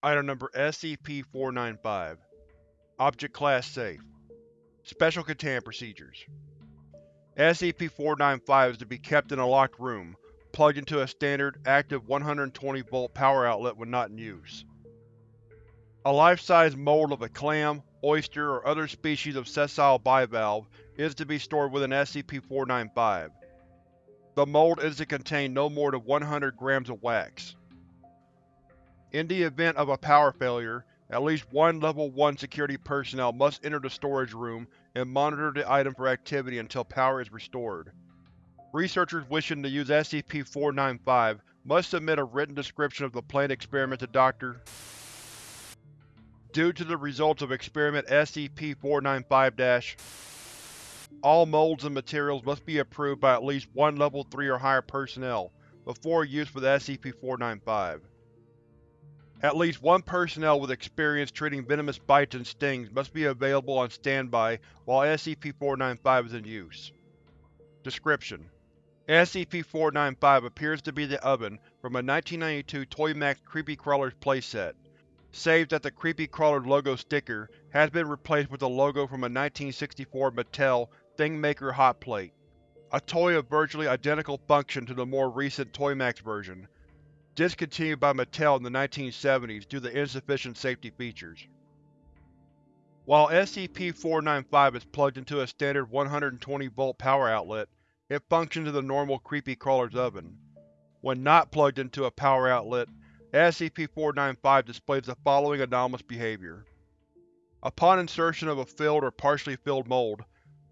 Item Number SCP-495 Object Class Safe Special Containment Procedures SCP-495 is to be kept in a locked room, plugged into a standard, active 120V power outlet when not in use. A life-size mold of a clam, oyster, or other species of sessile bivalve is to be stored within SCP-495. The mold is to contain no more than 100 grams of wax. In the event of a power failure, at least one Level 1 security personnel must enter the storage room and monitor the item for activity until power is restored. Researchers wishing to use SCP-495 must submit a written description of the planned experiment to Dr. Due to the results of Experiment SCP-495- All molds and materials must be approved by at least one Level 3 or higher personnel before use with SCP-495. At least one personnel with experience treating venomous bites and stings must be available on standby while SCP-495 is in use. Description: SCP-495 appears to be the oven from a 1992 Toymax Creepy Crawlers playset, save that the Creepy Crawlers logo sticker has been replaced with the logo from a 1964 Mattel Thingmaker hot plate, a toy of virtually identical function to the more recent Toymax version, discontinued by Mattel in the 1970s due to insufficient safety features. While SCP-495 is plugged into a standard 120V power outlet, it functions as a normal Creepy Crawler's oven. When not plugged into a power outlet, SCP-495 displays the following anomalous behavior. Upon insertion of a filled or partially filled mold,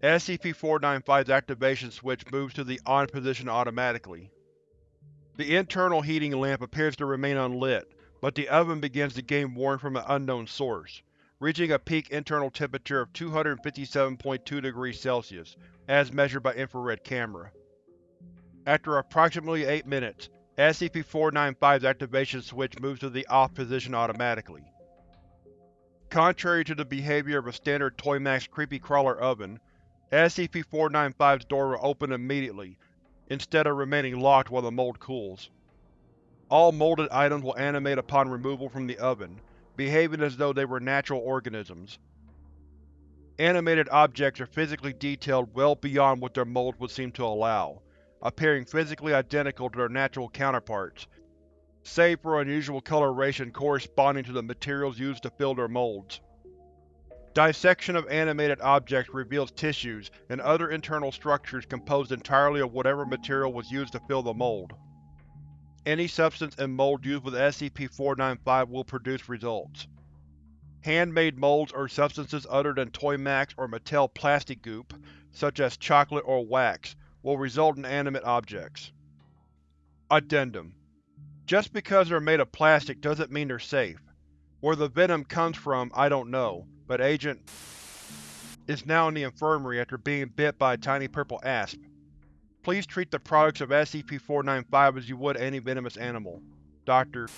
SCP-495's activation switch moves to the On position automatically. The internal heating lamp appears to remain unlit, but the oven begins to gain warmth from an unknown source, reaching a peak internal temperature of 257.2 degrees Celsius, as measured by infrared camera. After approximately 8 minutes, SCP-495's activation switch moves to the Off position automatically. Contrary to the behavior of a standard Toymax Creepy Crawler oven, SCP-495's door will open immediately instead of remaining locked while the mold cools. All molded items will animate upon removal from the oven, behaving as though they were natural organisms. Animated objects are physically detailed well beyond what their molds would seem to allow, appearing physically identical to their natural counterparts, save for unusual coloration corresponding to the materials used to fill their molds. Dissection of animated objects reveals tissues and other internal structures composed entirely of whatever material was used to fill the mold. Any substance and mold used with SCP-495 will produce results. Handmade molds or substances other than Toymax or Mattel plastic goop, such as chocolate or wax, will result in animate objects. Addendum Just because they're made of plastic doesn't mean they're safe. Where the venom comes from, I don't know, but Agent is now in the infirmary after being bit by a tiny purple asp. Please treat the products of SCP-495 as you would any venomous animal. Dr.